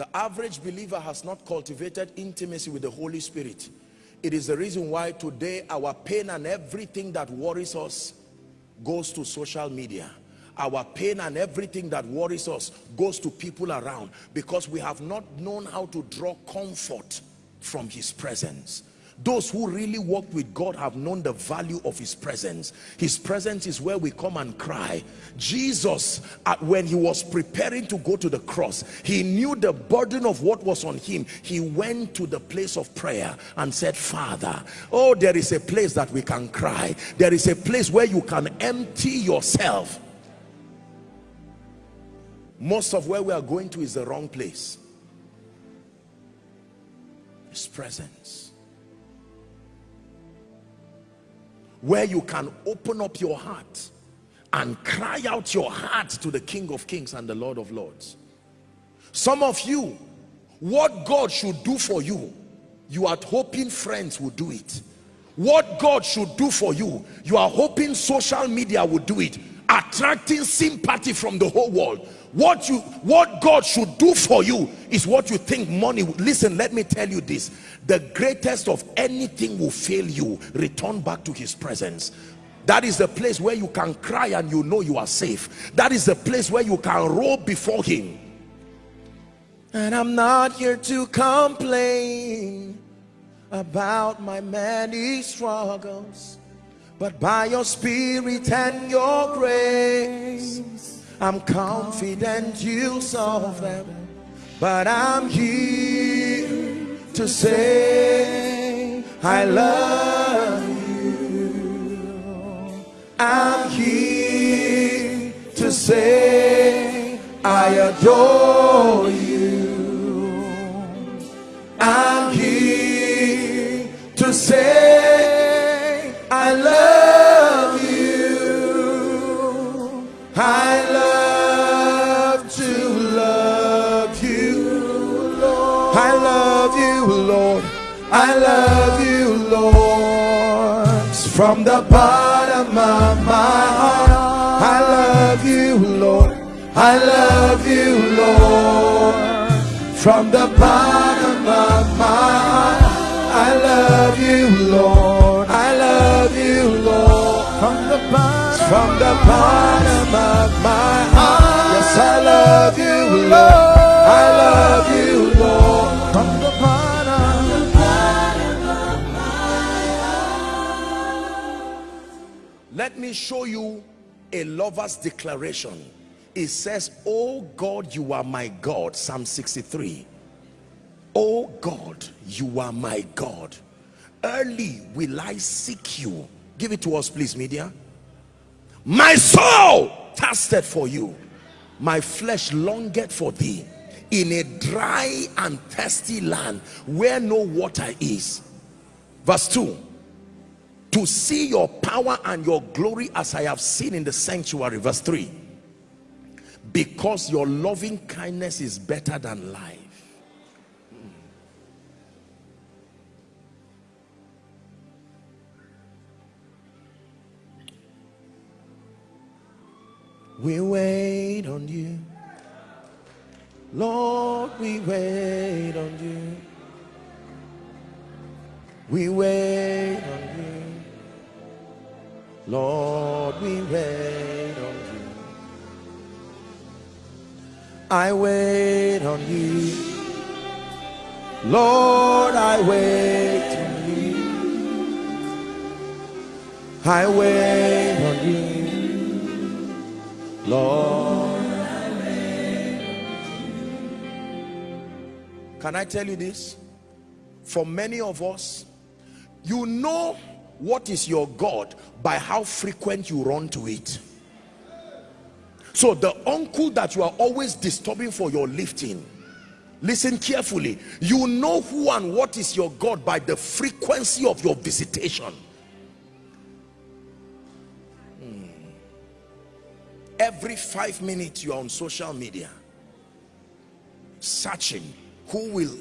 The average believer has not cultivated intimacy with the Holy Spirit. It is the reason why today our pain and everything that worries us goes to social media. Our pain and everything that worries us goes to people around because we have not known how to draw comfort from his presence those who really walked with God have known the value of his presence. His presence is where we come and cry. Jesus uh, when he was preparing to go to the cross he knew the burden of what was on him. He went to the place of prayer and said father oh there is a place that we can cry. There is a place where you can empty yourself. Most of where we are going to is the wrong place. His presence where you can open up your heart and cry out your heart to the King of Kings and the Lord of Lords. Some of you, what God should do for you, you are hoping friends will do it. What God should do for you, you are hoping social media will do it. Attracting sympathy from the whole world. What you what god should do for you is what you think money listen let me tell you this. The greatest of anything will fail you return back to his presence. That is the place where you can cry and you know you are safe. That is the place where you can roll before him. And i'm not here to complain about my many struggles but by your spirit and your grace I'm confident you'll solve them. But I'm here to say I love you. I'm here to say I adore you. I'm here to say Lord. I love you, Lord. From the bottom of my heart, I love you, Lord. I love you, Lord. From the bottom of my heart, I love you, Lord. I love you, Lord. From the bottom, from the bottom of my heart, yes, I love you, Lord. Let me show you a lover's declaration. It says, Oh God, you are my God. Psalm 63. Oh God, you are my God. Early will I seek you. Give it to us, please, media. My soul thirsted for you. My flesh longed for thee in a dry and thirsty land where no water is. Verse 2 to see your power and your glory as I have seen in the sanctuary. Verse 3 because your loving kindness is better than life. We wait on you. Lord we wait on you. We wait on you Lord, we wait on you. I wait on you. Lord, I wait on you. I wait on you. Lord, I wait on you. Can I tell you this? For many of us, you know what is your God by how frequent you run to it. So the uncle that you are always disturbing for your lifting listen carefully. You know who and what is your God by the frequency of your visitation. Hmm. every five minutes you are on social media searching who will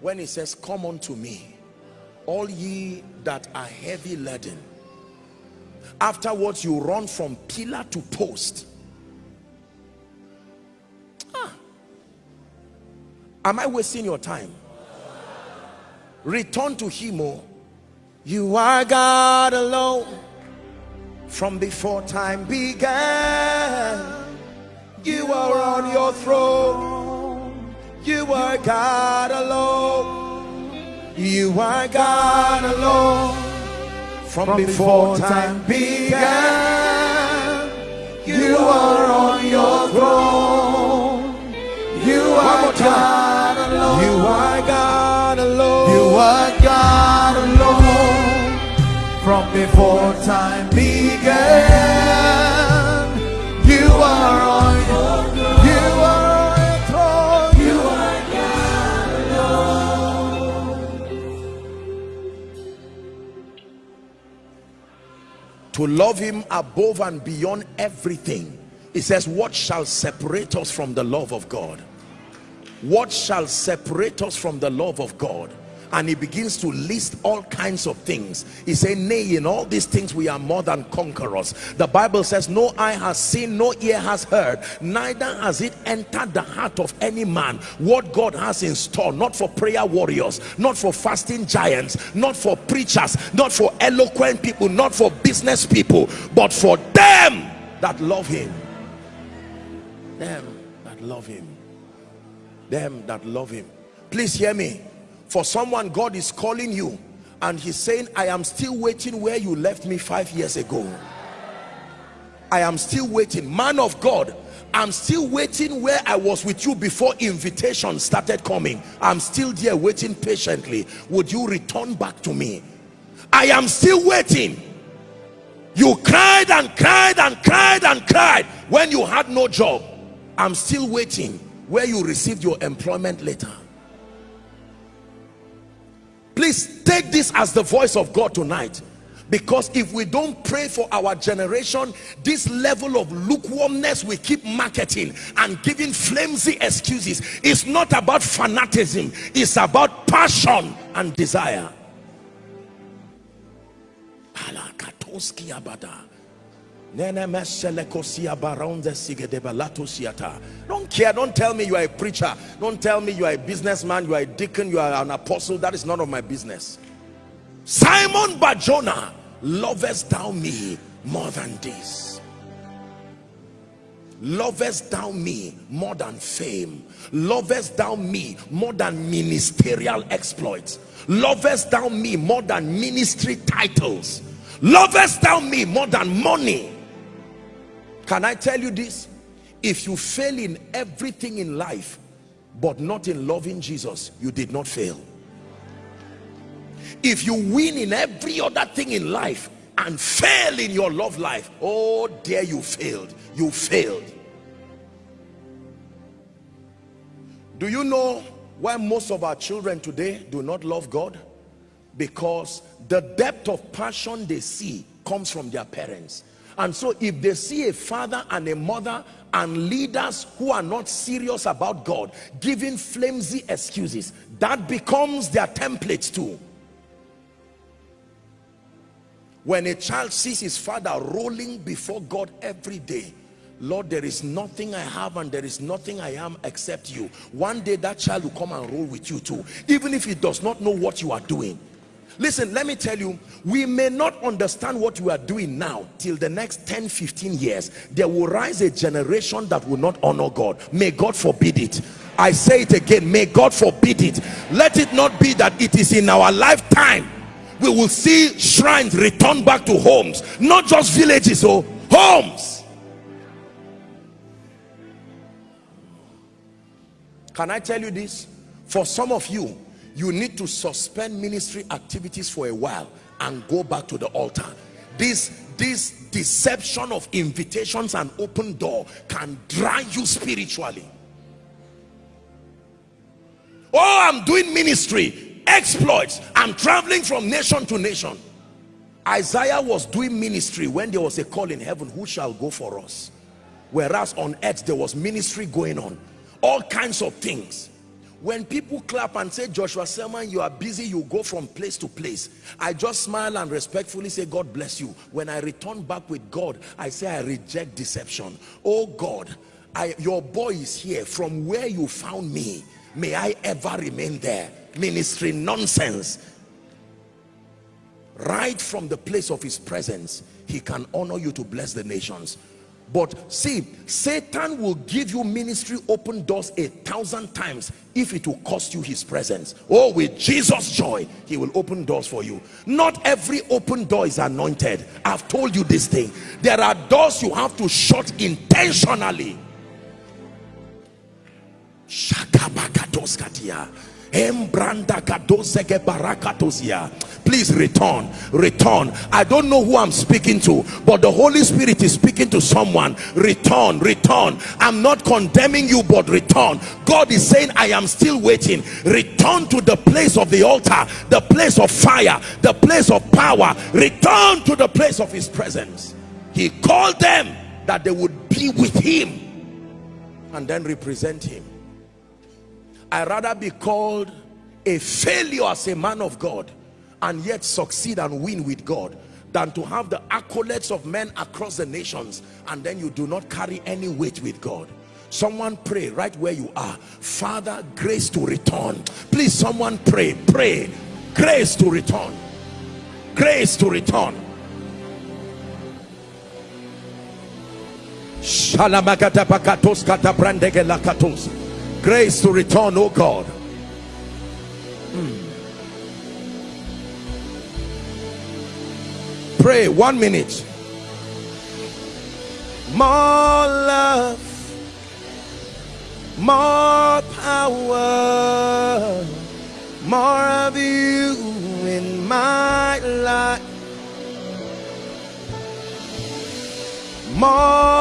when he says come unto me all ye that are heavy laden. Afterwards you run from pillar to post. Ah. am I wasting your time? Return to him oh. You are God alone. From before time began you are on your throne. You are God alone you are God alone. From before time began you are on your throne. You are God alone. You are God alone. You are God alone. From before time began. To love him above and beyond everything. It says what shall separate us from the love of God? What shall separate us from the love of God and he begins to list all kinds of things. He said nay in all these things we are more than conquerors. The bible says no eye has seen no ear has heard neither has it entered the heart of any man what god has in store not for prayer warriors not for fasting giants not for preachers not for eloquent people not for business people but for them that love him. Them that love him. Them that love him. Please hear me for someone god is calling you and he's saying i am still waiting where you left me five years ago. I am still waiting. Man of god i'm still waiting where i was with you before invitation started coming. I'm still there waiting patiently. Would you return back to me? I am still waiting. You cried and cried and cried and cried when you had no job. I'm still waiting where you received your employment letter please take this as the voice of God tonight. Because if we don't pray for our generation this level of lukewarmness we keep marketing and giving flimsy excuses. It's not about fanaticism. It's about passion and desire don't care don't tell me you are a preacher. Don't tell me you are a businessman you are a deacon you are an apostle. That is none of my business. Simon barjona lovest thou me more than this? Lovest thou me more than fame? Lovest thou me more than ministerial exploits? Lovest thou me more than ministry titles? Lovest thou me more than money can I tell you this? If you fail in everything in life, but not in loving Jesus, you did not fail. If you win in every other thing in life and fail in your love life, oh dear, you failed. You failed. Do you know why most of our children today do not love God? Because the depth of passion they see comes from their parents and so if they see a father and a mother and leaders who are not serious about God giving flimsy excuses that becomes their template too. When a child sees his father rolling before God every day Lord there is nothing I have and there is nothing I am except you. One day that child will come and roll with you too even if he does not know what you are doing listen let me tell you we may not understand what we are doing now till the next 10 15 years. There will rise a generation that will not honor god. May god forbid it. I say it again may god forbid it. Let it not be that it is in our lifetime we will see shrines return back to homes not just villages or oh, homes. Can i tell you this? For some of you you need to suspend ministry activities for a while and go back to the altar. This this deception of invitations and open door can dry you spiritually. Oh i'm doing ministry exploits. I'm traveling from nation to nation. Isaiah was doing ministry when there was a call in heaven who shall go for us? Whereas on earth there was ministry going on. All kinds of things when people clap and say joshua selman you are busy you go from place to place. I just smile and respectfully say god bless you. When i return back with god i say i reject deception. Oh god I, your boy is here. From where you found me may I ever remain there? Ministry nonsense. Right from the place of his presence he can honor you to bless the nations but see satan will give you ministry open doors a thousand times if it will cost you his presence. Oh with jesus joy he will open doors for you. Not every open door is anointed. I've told you this thing. There are doors you have to shut intentionally. Shakabakatoskatia. Please return, return. I don't know who I'm speaking to, but the Holy Spirit is speaking to someone. Return, return. I'm not condemning you, but return. God is saying, I am still waiting. Return to the place of the altar, the place of fire, the place of power. Return to the place of his presence. He called them that they would be with him and then represent him i rather be called a failure as a man of God and yet succeed and win with God than to have the accolades of men across the nations and then you do not carry any weight with God. Someone pray right where you are. Father grace to return. Please someone pray. Pray. Grace to return. Grace to return. Shalamagata pakatos grace to return oh god. Mm. pray one minute. More love more power more of you in my life. More